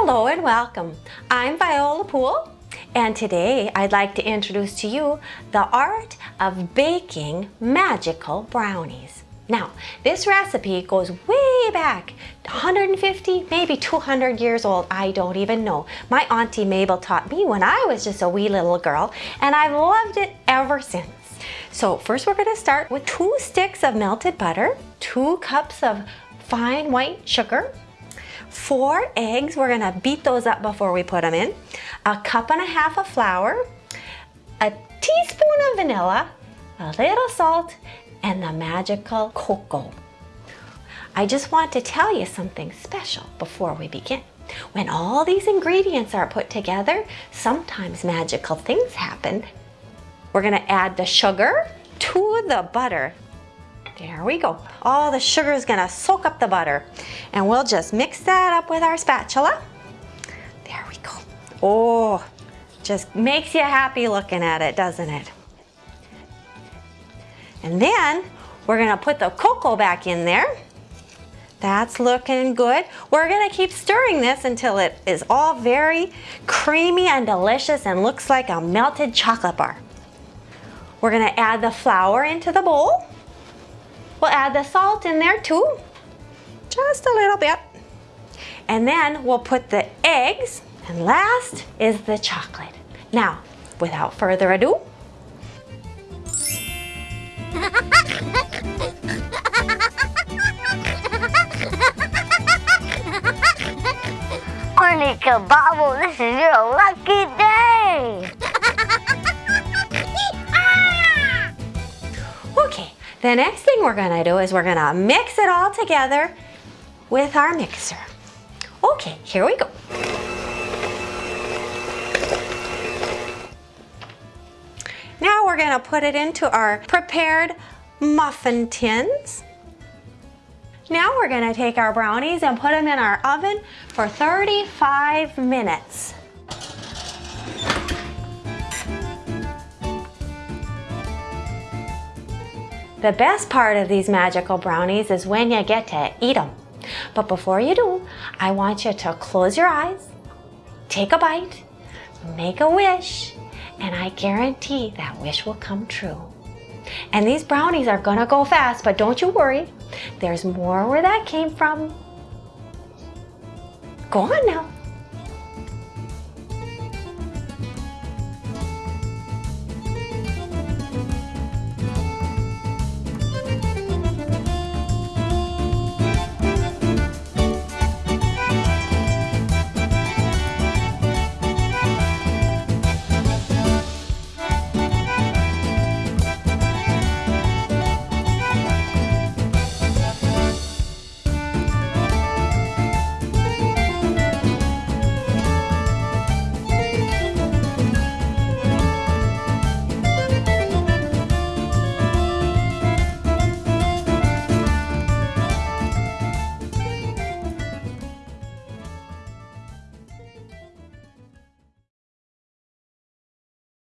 Hello and welcome. I'm Viola Poole and today I'd like to introduce to you the art of baking magical brownies. Now, this recipe goes way back, 150, maybe 200 years old, I don't even know. My Auntie Mabel taught me when I was just a wee little girl and I've loved it ever since. So first we're gonna start with two sticks of melted butter, two cups of fine white sugar, four eggs, we're gonna beat those up before we put them in, a cup and a half of flour, a teaspoon of vanilla, a little salt, and the magical cocoa. I just want to tell you something special before we begin. When all these ingredients are put together, sometimes magical things happen. We're gonna add the sugar to the butter. There we go. All the sugar is gonna soak up the butter. And we'll just mix that up with our spatula. There we go. Oh, just makes you happy looking at it, doesn't it? And then we're gonna put the cocoa back in there. That's looking good. We're gonna keep stirring this until it is all very creamy and delicious and looks like a melted chocolate bar. We're gonna add the flour into the bowl. We'll add the salt in there too, just a little bit. And then we'll put the eggs, and last is the chocolate. Now, without further ado, Monica Bobble, this is your lucky day! The next thing we're gonna do is we're gonna mix it all together with our mixer. Okay, here we go. Now we're gonna put it into our prepared muffin tins. Now we're gonna take our brownies and put them in our oven for 35 minutes. The best part of these magical brownies is when you get to eat them. But before you do, I want you to close your eyes, take a bite, make a wish, and I guarantee that wish will come true. And these brownies are gonna go fast, but don't you worry. There's more where that came from. Go on now.